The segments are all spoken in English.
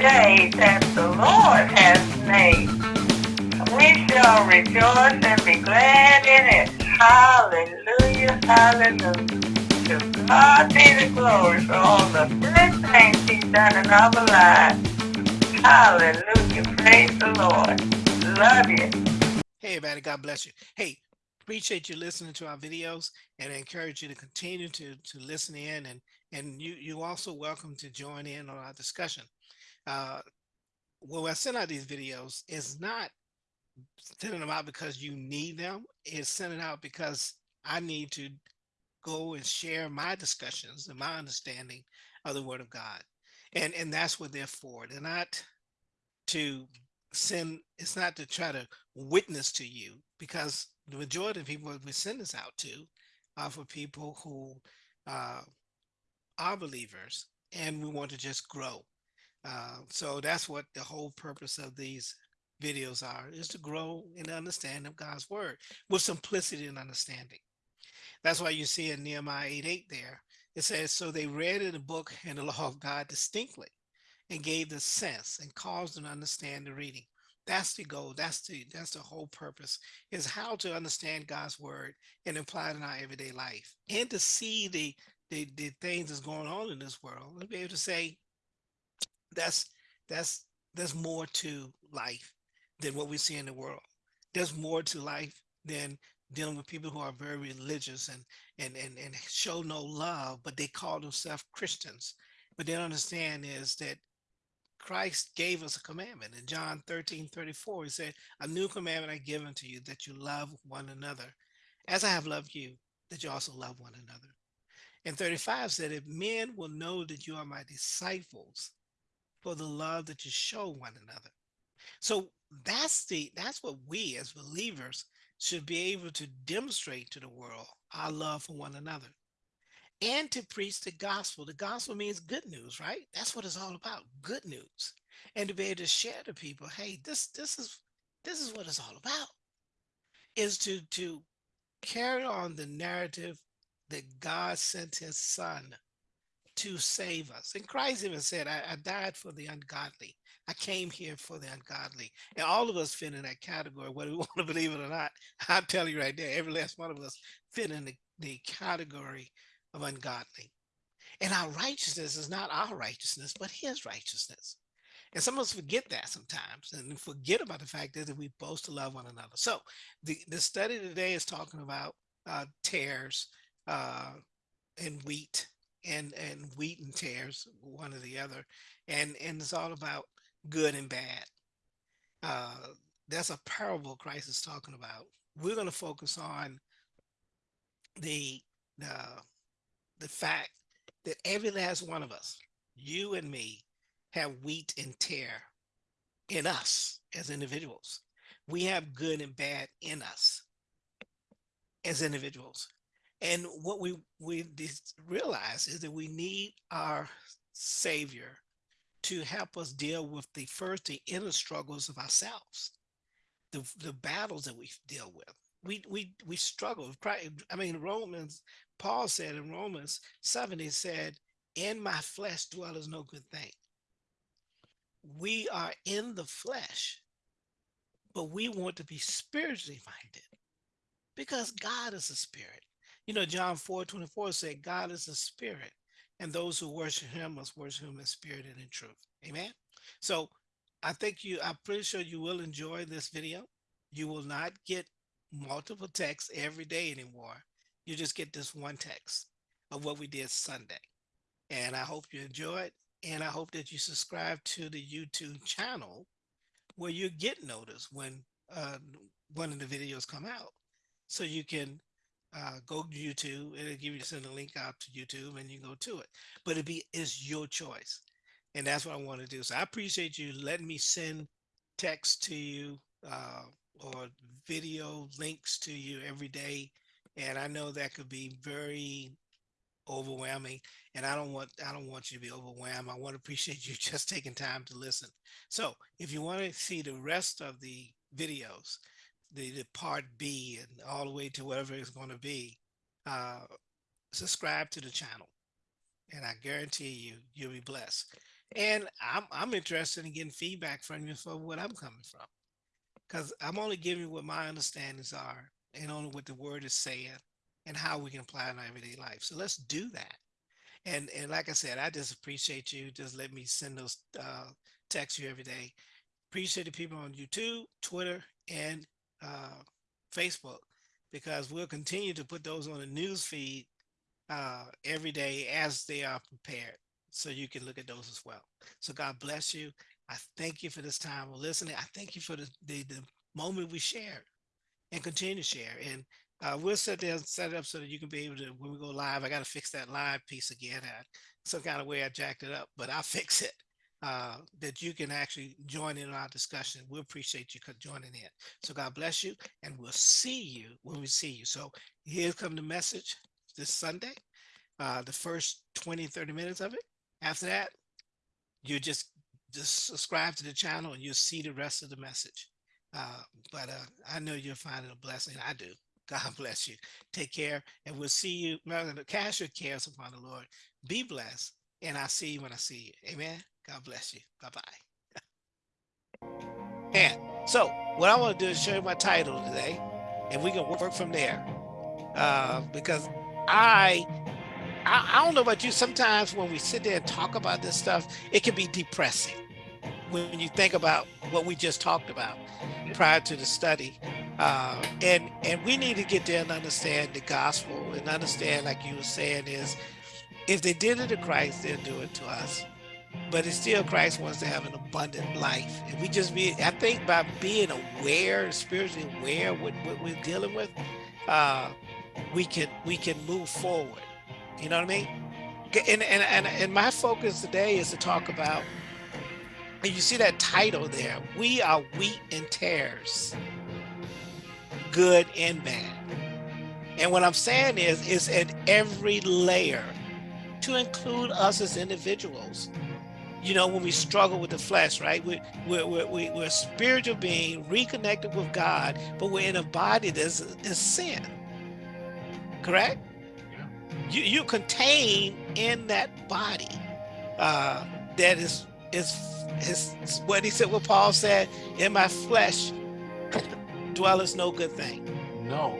day that the Lord has made. We shall rejoice and be glad in it. Hallelujah, hallelujah. To God be the glory for all the good things he's done in our lives. Hallelujah, praise the Lord. Love you. Hey, everybody, God bless you. Hey, appreciate you listening to our videos and I encourage you to continue to, to listen in and, and you, you also welcome to join in on our discussion. Uh, well, I send out these videos is not sending them out because you need them. It's sending out because I need to go and share my discussions and my understanding of the word of God. And, and that's what they're for. They're not to send, it's not to try to witness to you because the majority of people we send this out to are for people who uh, are believers and we want to just grow. Uh, so that's what the whole purpose of these videos are, is to grow in the understanding of God's word with simplicity and understanding. That's why you see in Nehemiah 8, 8 there, it says, so they read in the book and the law of God distinctly and gave the sense and caused them to understand the reading. That's the goal. That's the that's the whole purpose is how to understand God's word and apply it in our everyday life and to see the the, the things that's going on in this world and be able to say that's that's there's more to life than what we see in the world. There's more to life than dealing with people who are very religious and and and, and show no love, but they call themselves Christians. But they don't understand is that Christ gave us a commandment in John 13, 34. He said, a new commandment I give unto you that you love one another as I have loved you, that you also love one another. And 35 said, if men will know that you are my disciples for the love that you show one another. So that's the that's what we as believers should be able to demonstrate to the world our love for one another and to preach the gospel. The gospel means good news, right? That's what it's all about, good news. And to be able to share to people, hey, this this is this is what it's all about. Is to to carry on the narrative that God sent his son to save us. And Christ even said, I, I, died for the ungodly. I came here for the ungodly. And all of us fit in that category, whether we want to believe it or not. I'm telling you right there, every last one of us fit in the, the category of ungodly. And our righteousness is not our righteousness, but his righteousness. And some of us forget that sometimes and forget about the fact that we both to love one another. So the, the study today is talking about uh, tares uh, and wheat and, and wheat and tares, one or the other. And, and it's all about good and bad. Uh, that's a parable Christ is talking about. We're going to focus on the, the the fact that every last one of us, you and me, have wheat and tare in us as individuals. We have good and bad in us as individuals. And what we, we realize is that we need our savior to help us deal with the first, the inner struggles of ourselves, the, the battles that we deal with. We, we, we struggle. I mean, Romans Paul said in Romans 7, he said, in my flesh dwelleth no good thing. We are in the flesh, but we want to be spiritually minded because God is a spirit. You know, John 4, 24 said, God is a spirit, and those who worship him must worship him in spirit and in truth. Amen. So I think you, I'm pretty sure you will enjoy this video. You will not get multiple texts every day anymore you just get this one text of what we did Sunday. And I hope you enjoyed. And I hope that you subscribe to the YouTube channel where you get notice when uh, one of the videos come out. So you can uh, go to YouTube and it'll give you send a link out to YouTube and you go to it. But it be is your choice. And that's what I want to do. So I appreciate you letting me send text to you uh, or video links to you every day and I know that could be very overwhelming and I don't want I don't want you to be overwhelmed. I want to appreciate you just taking time to listen. So if you want to see the rest of the videos, the, the part B and all the way to whatever it's going to be, uh, subscribe to the channel and I guarantee you, you'll be blessed. And I'm I'm interested in getting feedback from you for what I'm coming from. Because I'm only giving what my understandings are and only what the word is saying and how we can apply it in our everyday life. So let's do that. And and like I said, I just appreciate you. Just let me send those uh, texts you every day. Appreciate the people on YouTube, Twitter, and uh, Facebook because we'll continue to put those on the news feed uh, every day as they are prepared. So you can look at those as well. So God bless you. I thank you for this time of listening. I thank you for the, the, the moment we shared and continue to share. And uh, we'll set there set it up so that you can be able to, when we go live, I got to fix that live piece again. I, some kind of way I jacked it up, but I'll fix it. Uh, that you can actually join in our discussion. We appreciate you joining in. So God bless you, and we'll see you when we see you. So here come the message this Sunday, uh, the first 20, 30 minutes of it. After that, you just just subscribe to the channel and you'll see the rest of the message. Uh, but uh, I know you'll find it a blessing. I do. God bless you. Take care, and we'll see you. Cast your cares upon the Lord. Be blessed, and I'll see you when I see you. Amen. God bless you. Bye-bye. And so what I want to do is show you my title today, and we can work from there. Uh, because I, I, I don't know about you, sometimes when we sit there and talk about this stuff, it can be depressing when you think about what we just talked about prior to the study. Uh, and and we need to get there and understand the gospel and understand, like you were saying, is if they did it to Christ, they'll do it to us but it's still Christ wants to have an abundant life. And we just be, I think by being aware, spiritually aware what, what we're dealing with, uh, we can we can move forward. You know what I mean? And, and, and, and my focus today is to talk about, and you see that title there, we are wheat and tares, good and bad. And what I'm saying is, is at every layer to include us as individuals you know, when we struggle with the flesh, right? We're, we're, we're, we're a spiritual being reconnected with God, but we're in a body that's is sin. Correct? Yeah. You, you contain in that body uh, that is, is, is what he said, what Paul said, in my flesh dwelleth no good thing. No,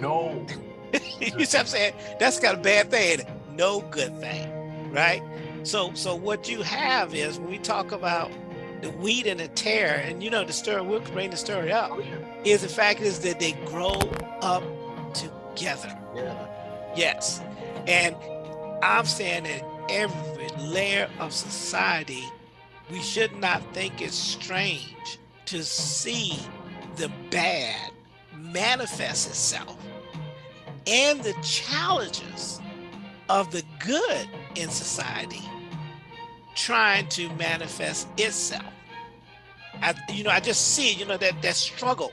no. you see what I'm saying? That's got a bad thing. No good thing, right? So, so what you have is when we talk about the wheat and the tare, and you know the story, we'll bring the story up, oh, yeah. is the fact is that they grow up together. Yeah. Yes. And I'm saying that every layer of society, we should not think it's strange to see the bad manifest itself and the challenges of the good in society trying to manifest itself. I, you know, I just see, you know, that that struggle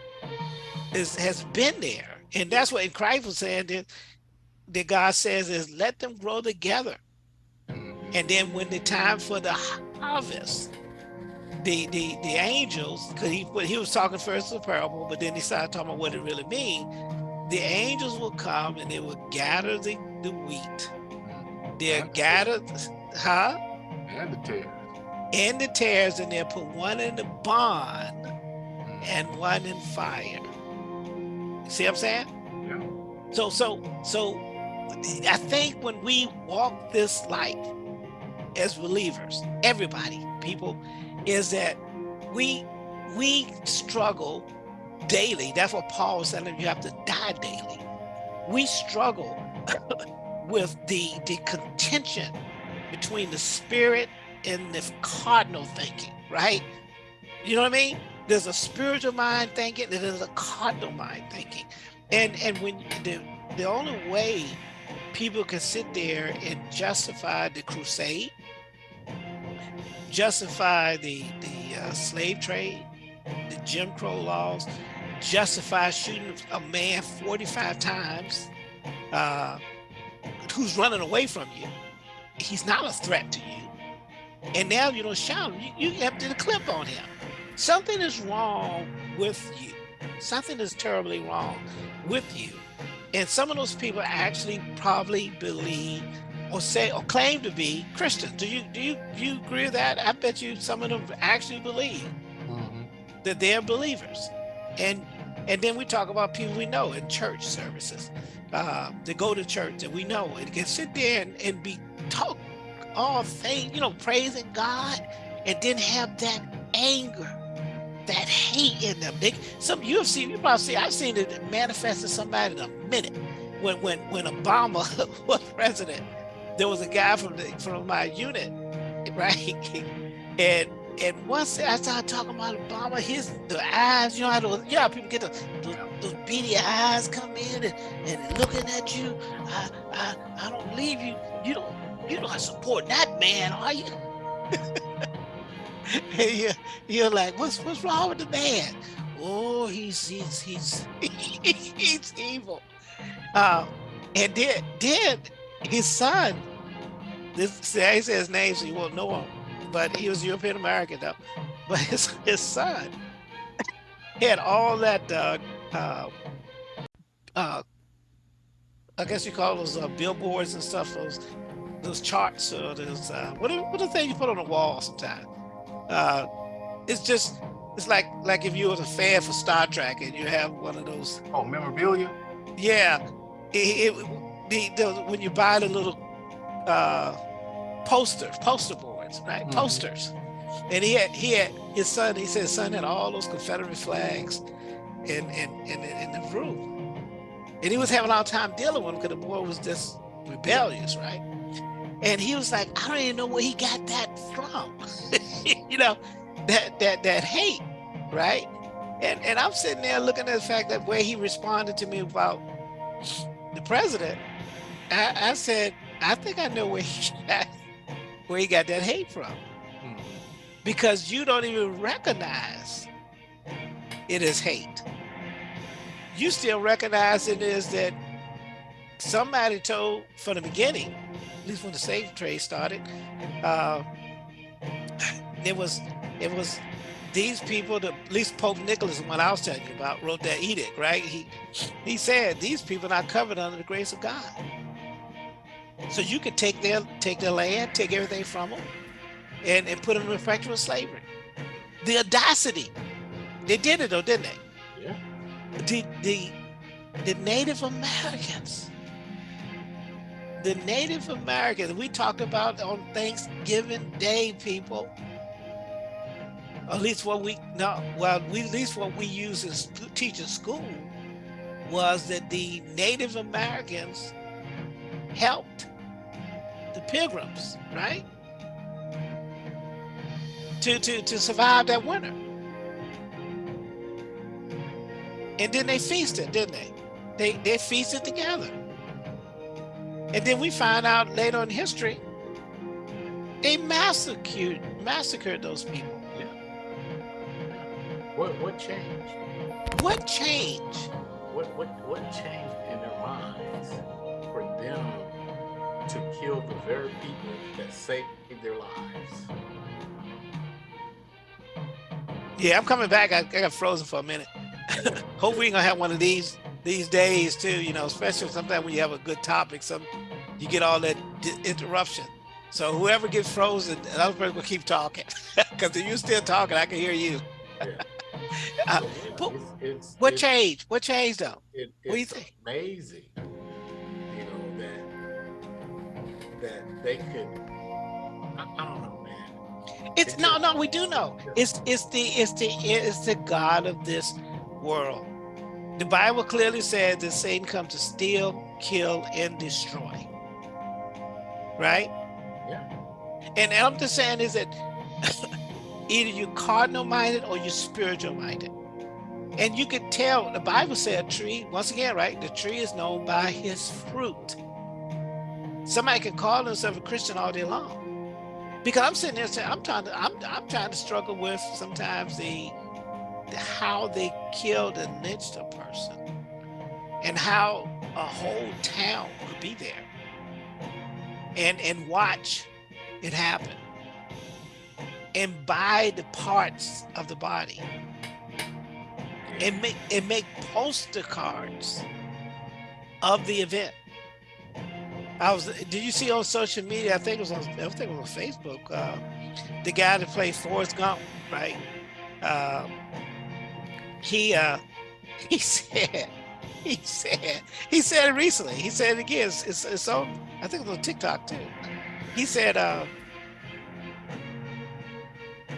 is has been there. And that's what Christ was saying that, that God says is let them grow together. And then when the time for the harvest, the the the angels, because he he was talking first the parable, but then he started talking about what it really means. The angels will come and they will gather the, the wheat. They'll gather, huh? And the tares. And the tares, and they'll put one in the barn and one in fire. See what I'm saying? Yeah. So, so, so I think when we walk this life as believers, everybody, people, is that we we struggle daily. That's what Paul was saying. You have to die daily. We struggle with the the contention between the spirit and the cardinal thinking, right? You know what I mean? There's a spiritual mind thinking, and there's a cardinal mind thinking. And and when the the only way people can sit there and justify the crusade, justify the the uh, slave trade, the Jim Crow laws, justify shooting a man 45 times, uh, who's running away from you he's not a threat to you. And now you don't shout him, you, you have to clip on him. Something is wrong with you. Something is terribly wrong with you. And some of those people actually probably believe or say or claim to be Christians. Do you do you do you agree with that? I bet you some of them actually believe Mhm. that they're believers. And and then we talk about people we know in church services. Uh, they go to church and we know and can sit there and, and be talk all faith, you know, praising God, and then have that anger, that hate in them. They, some you have seen, you probably see, I've seen it manifest in somebody in a minute. When when when Obama was president, there was a guy from the from my unit, right? And and once I started talking about Obama, his the eyes, you know how those, how people get the, those, those beady eyes come in and, and looking at you. I, I I don't believe you. You don't you don't support that man, are you? and you you're like, what's what's wrong with the man? Oh, he's he's he's he's evil. Uh, and then then his son, this I say his name so you won't know him, but he was European American though. But his his son had all that uh, uh, uh, I guess you call those uh, billboards and stuff, those those charts or those uh, what are, what are the things you put on the wall sometimes. Uh, it's just it's like like if you was a fan for Star Trek and you have one of those Oh, memorabilia? yeah, it, it the, the when you buy the little uh poster poster boards, right? Mhm. Posters, and he had he had his son. He said his son had all those Confederate flags in in in, in the room, and he was having a hard time dealing with him because the boy was just rebellious, right? And he was like, I don't even know where he got that from, you know, that that that hate, right? And and I'm sitting there looking at the fact that where he responded to me about the president, I, I said, I think I know where he got where he got that hate from. Mhm. Because you don't even recognize it as hate. You still recognize it as that somebody told from the beginning, at least when the slave trade started, uh, it was it was these people, the, at least Pope Nicholas, the one I was telling you about, wrote that edict, right? He he said these people are not covered under the grace of God. So you could take their take their land, take everything from them, and, and put them in perpetual slavery. The audacity. They did it though, didn't they? The the the Native Americans. The Native Americans we talk about on Thanksgiving Day, people. At least what we no, well, we at least what we use in teach in school was that the Native Americans helped the pilgrims, right? To to to survive that winter. And then they feasted, didn't they? They they feasted together. And then we find out later in history, they massacred massacred those people. Yeah. What what changed? What changed? What what what changed in their minds for them to kill the very people that saved their lives? Yeah, I'm coming back. I, I got frozen for a minute. Hopefully, you're gonna have one of these these days too. You know, especially sometimes when you have a good topic, some you get all that interruption. So whoever gets frozen, the other person will keep talking. Because if you're still talking, I can hear you. Yeah. Uh, So, yeah, but it's, it's, What it's, changed? What changed though? It, What do you it's think? amazing, you know that that they could. I, I don't know, man. It's It no, no. We do know. It's it's the it's the it's the God of this world. The Bible clearly says that Satan comes to steal, kill, and destroy. Right? Yeah. And I'm just saying is that either you're cardinal minded or you're spiritual minded. And you can tell the Bible said a tree, once again, right? The tree is known by his fruit. Somebody can call themselves a Christian all day long. Because I'm sitting there saying, I'm trying to, I'm, I'm trying to struggle with sometimes the how they killed and lynched a person, and how a whole town could be there, and and watch it happen, and buy the parts of the body, and make and make poster cards of the event. I was. Did you see on social media? I think it was on. I think it was on Facebook. Uh, the guy that played Forrest Gump, right? Uh, he uh, he said he said he said it recently. He said it again. It's, it's, it's on. I think it was on TikTok too. He said uh,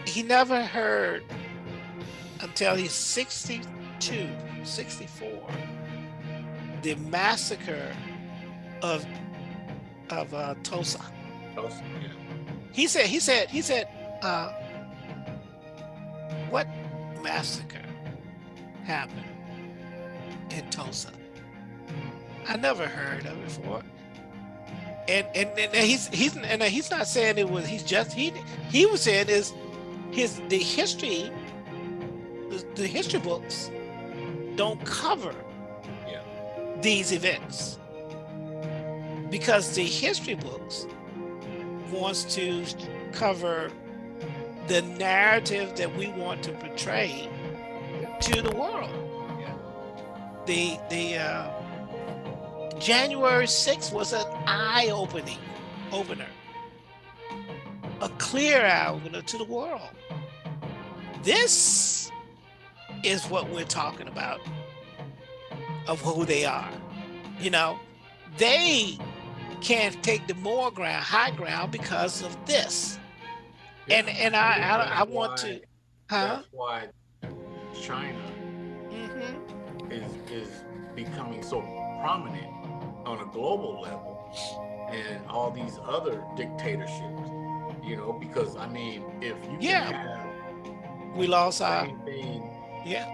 he never heard until he's 62, 64, the massacre of of uh, Tulsa. Tulsa, yeah. He said, he said, he said, uh, what massacre happened in Tulsa? I never heard of it before. And and, and he's he's and he's not saying it was he's just he he was saying is his the history the, the history books don't cover Yeah. these events because the history books wants to cover the narrative that we want to portray to the world. Yeah. The the uh, January 6th was an eye-opening opener, a clear eye opener to the world. This is what we're talking about of who they are. You know, they can't take the more ground, high ground because of this. And and I I, I want to, huh? That's why China hmm is is becoming so prominent on a global level, and all these other dictatorships. You know, because I mean, if you Yeah. can have We lost the our same thing, yeah.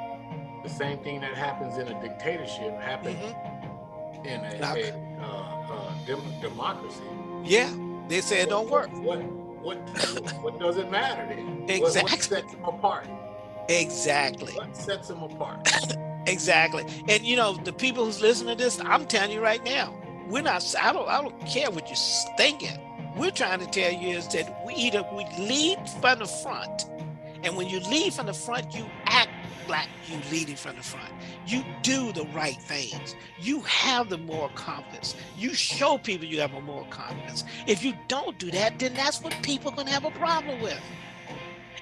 the same thing that happens in a dictatorship happens hmm in a, Now- a uh, uh, dem- democracy. Yeah. They said it don't work. What what what does it matter then? What- What, Exactly. sets them apart? Exactly. What sets them apart? Exactly. And you know, the people who's listening to this, I'm telling you right now, we're not I don't I don't care what you're thinking. We're trying to tell you is that we either we lead from the front, and when you lead from the front, you act like you leading from the front. You do the right things. You have the moral confidence. You show people you have a moral confidence. If you don't do that, then that's what people are gonna have a problem with.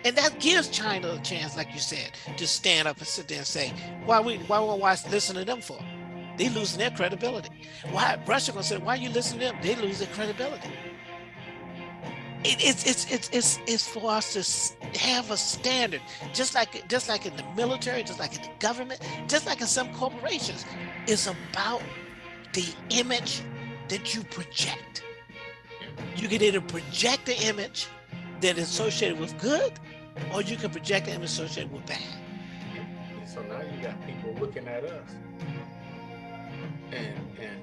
And that gives China a chance, like you said, to stand up and sit there and say, why we why we why listen to them for? They losing their credibility. Why Russia gonna say, why are you listen to them? They lose their credibility. It, it's it's it's it's it's for us to have a standard, just like just like in the military, just like in the government, just like in some corporations. It's about the image that you project. You can either project the image that is associated with good, or you can project the image associated with bad. So now you got people looking at us, and and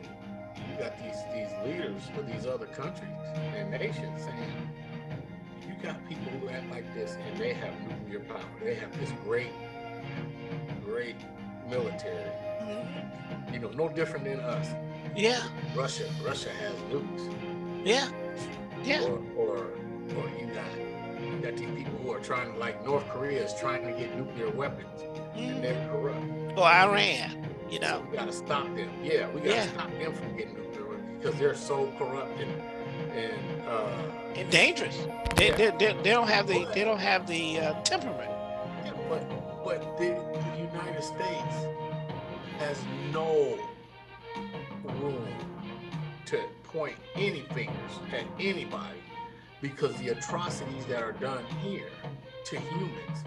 you got these these leaders of these other countries and nations saying, you got people who act like this, and they have nuclear power. They have this great, great military. Mm-hmm. You know, no different than us. Yeah, Russia, Russia has nukes. yeah, yeah. or or or you got got these people who are trying to like North Korea is trying to get nuclear weapons and Mhm. they're corrupt. Or Iran, you know. We gotta stop them. Yeah, we gotta Yeah. stop them from getting nuclear weapons because they're so corrupt and and uh and dangerous. They, Yeah. they, they, they don't have the they don't have the uh, temperament. yeah, but but the, the United States has no room to point any fingers at anybody because the atrocities that are done here to humans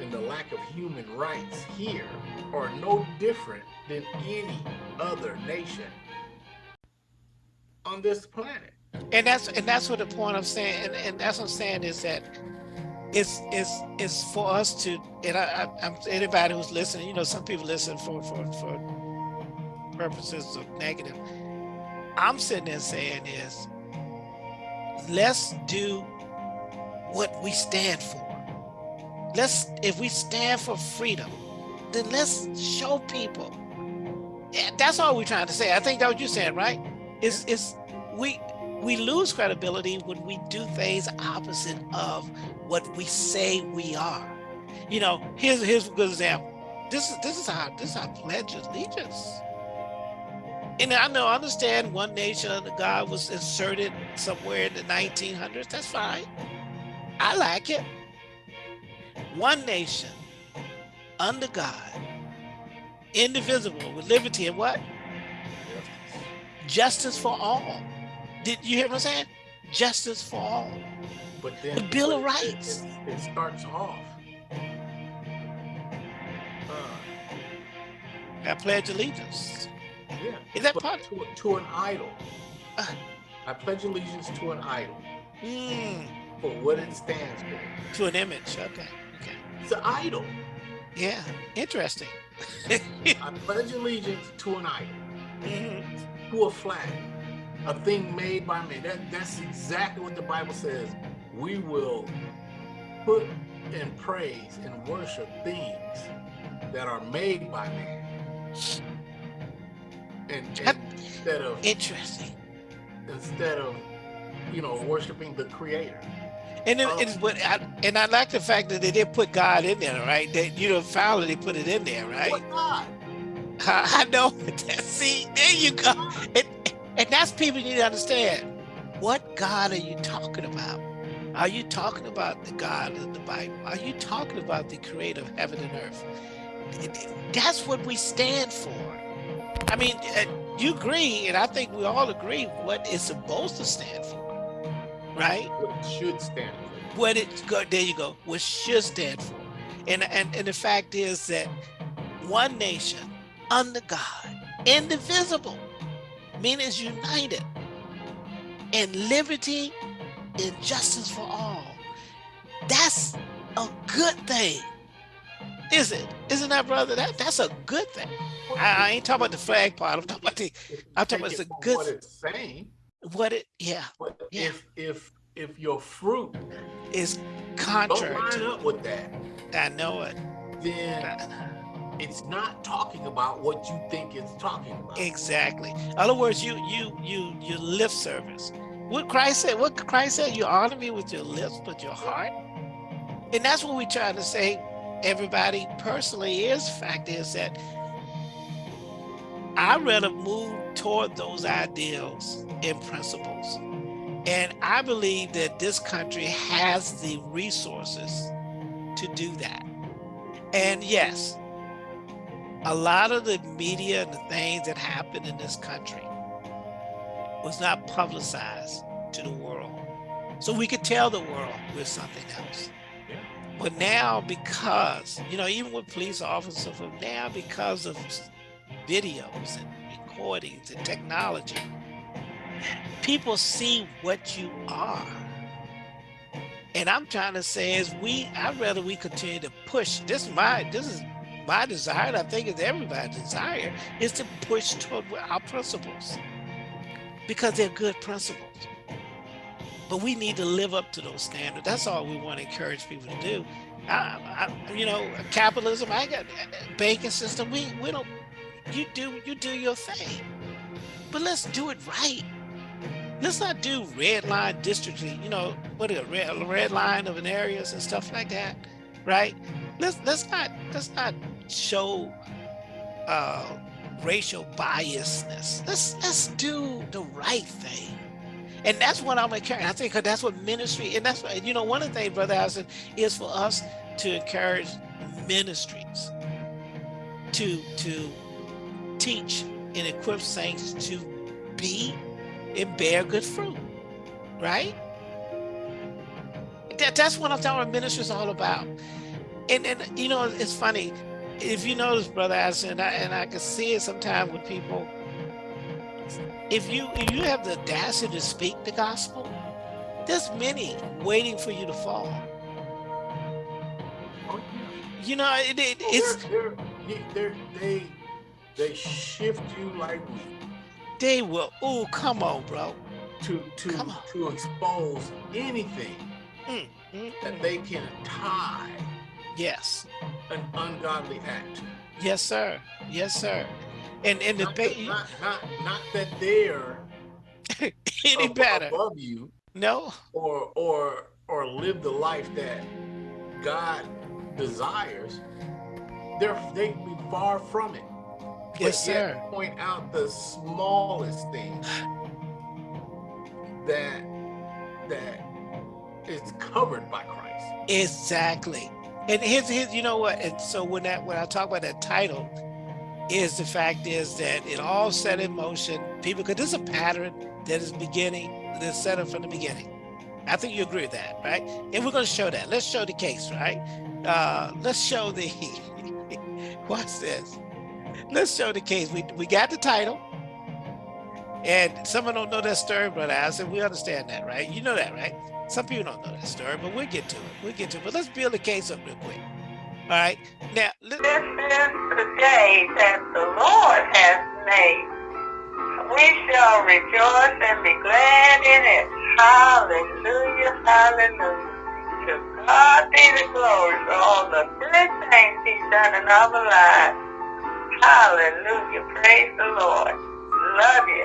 and the lack of human rights here are no different than any other nation on this planet. And that's and that's what the point I'm saying. And, and that's what I'm saying is that it's it's it's for us to and I, I I'm anybody who's listening, you know, some people listen for for for purposes of negative. I'm sitting there saying is let's do what we stand for. Let's if we stand for freedom, then let's show people. That's all we're trying to say. I think that's what you're saying, right? Is is we we lose credibility when we do things opposite of what we say we are. You know, here's here's a good example. This is this is how this is how pledge allegiance. And I know, I understand one nation under God was inserted somewhere in the 1900s. That's fine. I like it. One nation under God, indivisible, with liberty and what? Justice for all. Did you hear what I'm saying? Justice for all. But then The Bill of Rights. It, it starts off. Uh, I pledge allegiance. Yeah. Is that part? to, to an idol? Uh. I pledge allegiance to an idol Mm, for what it stands for. to an image. Okay. Okay. It's an idol. Yeah. Interesting. I pledge allegiance to an idol, Mhm. to a flag, a thing made by man. That, that's exactly what the Bible says. We will put and praise and worship things that are made by man. And, and instead of Interesting. instead of you know worshiping the creator. And it, Oh. it's but I, and I like the fact that they did put God in there, right? That you know, finally they put it in there, right? What God? I, I know. See, there you go. And, and that's people need to understand. What God are you talking about? Are you talking about the God of the Bible? Are you talking about the creator of heaven and earth? That's what we stand for. I mean, uh, you agree, and I think we all agree what it's supposed to stand for, right? What it should stand for. what it go there you go what should stand for and and and the fact is that one nation under god indivisible meaning united and liberty and justice for all that's a good thing is it isn't that brother that that's a good thing i, I ain't talking about the flag part i'm talking about the I'm talking about Take the good- What it's saying, what it yeah but Yeah. if if if your fruit is contrary, don't line to up with that, i know it then it's not talking about what you think it's talking about. Exactly. In other words, you you you you lip service. What Christ said, what Christ said, you honor me with your lips, but your heart. And that's what we try to say, everybody personally is fact is that I rather move toward those ideals and principles. And I believe that this country has the resources to do that. And yes, a lot of the media and the things that happened in this country was not publicized to the world. So we could tell the world we're something else. But now because, you know, even with police officers, but now because of videos and recordings and technology, people see what you are. And I'm trying to say is we, I'd rather we continue to push. This is my, this is my desire, and I think it's everybody's desire, is to push toward our principles because they're good principles. But we need to live up to those standards. That's all we want to encourage people to do. I, I, you know, capitalism. I got banking system. We we don't. You do you do your thing, but let's do it right. Let's not do red line districting. You know, what a red red line of an areas and stuff like that, right? Let's let's not let's not show uh, racial biasness. Let's let's do the right thing. And that's what I'm encouraging. I think that's what ministry, and that's what, you know, one of the things, Brother Allison, is for us to encourage ministries to to teach and equip saints to be and bear good fruit, right? That, that's what I'm ministry is all about. And and you know, it's funny, if you notice, Brother Allison, and I, and I can see it sometimes with people, if you if you have the audacity to speak the gospel, there's many waiting for you to fall. Oh, yeah. You know, it, it, it's they're, they're, they they shift you like they will. Oh, come on, bro. to to Come on. to expose anything Mm, mm, that they can tie Yes, an ungodly act yes, sir. Yes, sir. And and the Not, that, ba- not, not, not that they're any ab- better? above you No. or or or live the life that God desires. They're they be far from it. but Yes, sir. point out the smallest thing that that is covered by Christ. Exactly. And his his you know what? And so when that when I talk about that title, is the fact is that it all set in motion. People, because this is a pattern that is beginning, that's set up from the beginning. I think you agree with that, right? And we're going to show that. Let's show the case, right? Uh, let's show the. What's this? Let's show the case. We we got the title, and someone don't know that story, brother. I said we understand that, right? You know that, right? Some people don't know that story, but we'll get to it. We'll get to it. But let's build the case up real quick. All right. Now, This is the day that the Lord has made. We shall rejoice and be glad in it. Hallelujah, hallelujah. To God be the glory for all the good things he's done in our lives. Hallelujah. Praise the Lord. Love you.